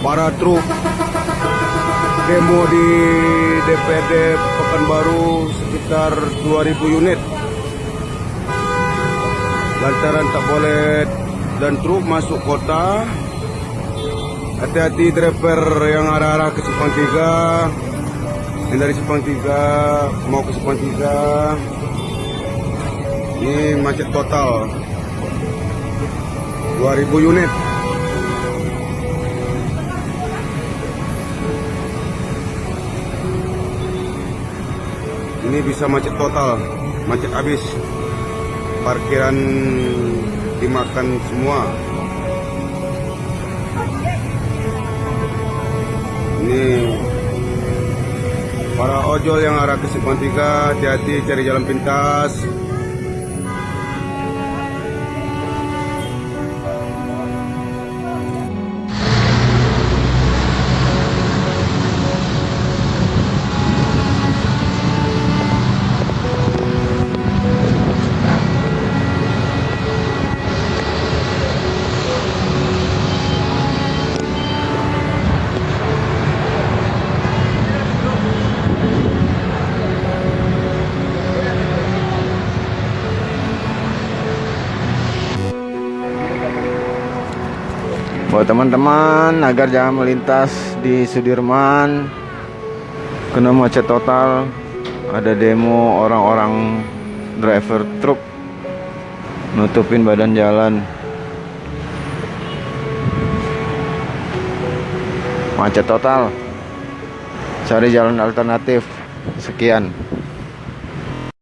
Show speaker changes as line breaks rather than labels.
para truk demo di DPRD Pekanbaru sekitar 2000 unit. Lantaran tak boleh dan truk masuk kota hati-hati driver yang arah-arah ke Simpang 3 yang dari Simpang 3 mau ke Simpang 3 ini macet total. 2000 unit ini bisa macet total macet habis. Parkiran dimakan semua. Ini para ojol yang arah ke 3 hati-hati cari jalan pintas
Buat teman-teman agar jangan melintas di Sudirman kena macet total. Ada demo orang-orang driver truk nutupin badan jalan. Macet total. Cari jalan alternatif. Sekian.